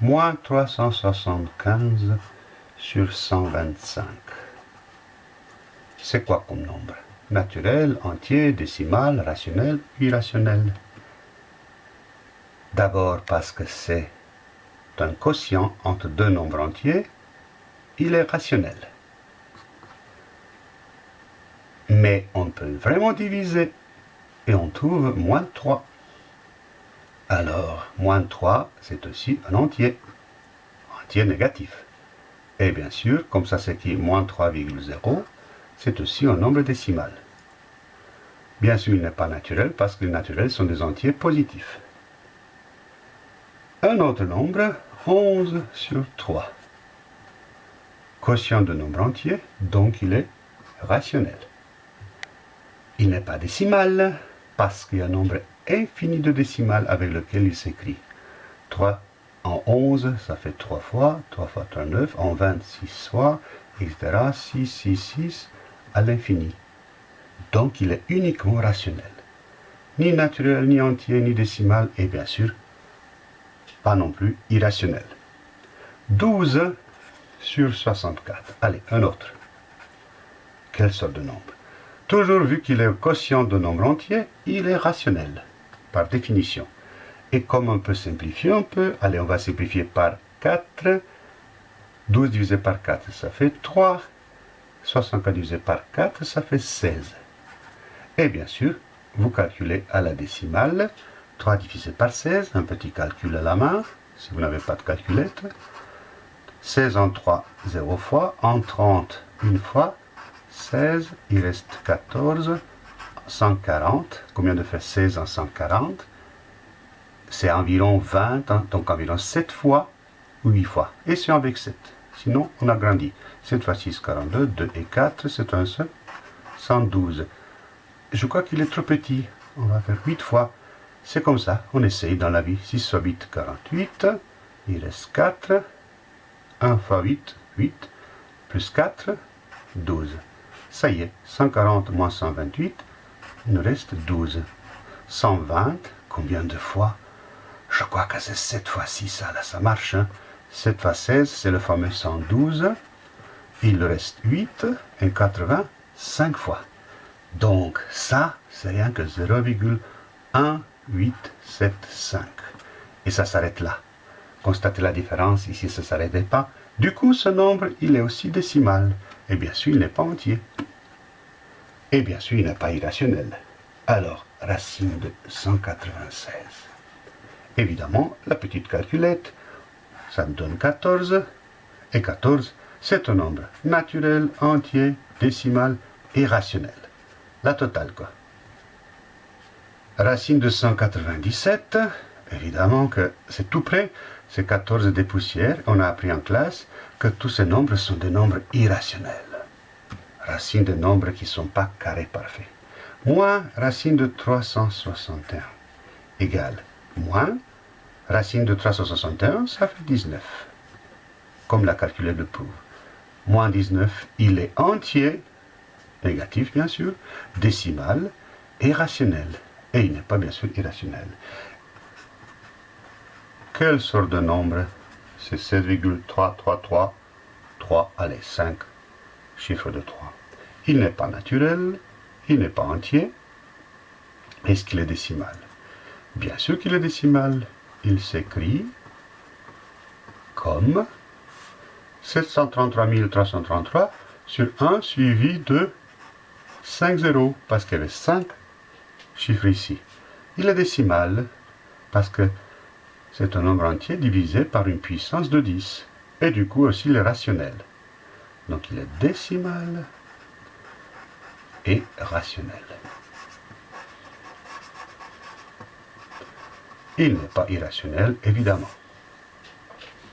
moins 375 sur 125. C'est quoi comme nombre? Naturel, entier, décimal, rationnel, irrationnel D'abord parce que c'est un quotient entre deux nombres entiers, il est rationnel. Mais on peut vraiment diviser et on trouve moins 3. Alors, moins 3, c'est aussi un entier, entier négatif. Et bien sûr, comme ça qui moins 3,0, c'est aussi un nombre décimal. Bien sûr, il n'est pas naturel parce que les naturels sont des entiers positifs. Un autre nombre, 11 sur 3. Quotient de nombre entier, donc il est rationnel. Il n'est pas décimal parce qu'il y a un nombre infini de décimales avec lequel il s'écrit. 3 en 11, ça fait 3 fois, 3 fois 3, 9, en 26 fois, etc. 6, 6, 6, à l'infini. Donc il est uniquement rationnel. Ni naturel, ni entier, ni décimal, et bien sûr, pas non plus irrationnel. 12 sur 64. Allez, un autre. Quelle sorte de nombre? Toujours vu qu'il est quotient de nombre entier, il est rationnel définition. Et comme on peut simplifier un peu, allez, on va simplifier par 4. 12 divisé par 4, ça fait 3. 64 divisé par 4, ça fait 16. Et bien sûr, vous calculez à la décimale. 3 divisé par 16, un petit calcul à la main, si vous n'avez pas de calculette. 16 en 3, 0 fois. En 30, une fois. 16, il reste 14. 140. Combien de fait 16 en 140 C'est environ 20, hein, donc environ 7 fois ou 8 fois. Et c'est avec 7. Sinon, on a grandi. 7 fois 6, 42. 2 et 4, c'est un seul. 112. Je crois qu'il est trop petit. On va faire 8 fois. C'est comme ça. On essaye dans la vie. 6 fois 8, 48. Il reste 4. 1 fois 8, 8. Plus 4, 12. Ça y est, 140 moins 128, il nous reste 12. 120, combien de fois? Je crois que c'est 7 fois 6, ça, là, ça marche. 7 hein. fois 16, c'est le fameux 112. Il reste 8 et 80, 5 fois. Donc ça, c'est rien que 0,1875. Et ça s'arrête là. Constatez la différence, ici ça ne s'arrêtait pas. Du coup, ce nombre, il est aussi décimal. Et bien sûr, il n'est pas entier. Et bien sûr, il n'est pas irrationnel. Alors, racine de 196. Évidemment, la petite calculette, ça me donne 14. Et 14, c'est un nombre naturel, entier, décimal et rationnel. La totale, quoi. Racine de 197, évidemment que c'est tout près, c'est 14 des poussières. On a appris en classe que tous ces nombres sont des nombres irrationnels racine de nombres qui ne sont pas carrés parfaits. Moins racine de 361 égale moins racine de 361, ça fait 19. Comme la calculette le prouve. Moins 19, il est entier, négatif bien sûr, décimal et rationnel. Et il n'est pas bien sûr irrationnel. Quelle sorte de nombre? C'est 7,333, 3, allez, 5, chiffre de 3. Il n'est pas naturel, il n'est pas entier. Est-ce qu'il est décimal? Bien sûr qu'il est décimal. Il s'écrit comme 733 333 sur 1 suivi de 5 zéros, parce qu'il y avait 5 chiffres ici. Il est décimal parce que c'est un nombre entier divisé par une puissance de 10. Et du coup aussi il est rationnel. Donc il est décimal et rationnel. Il n'est pas irrationnel, évidemment.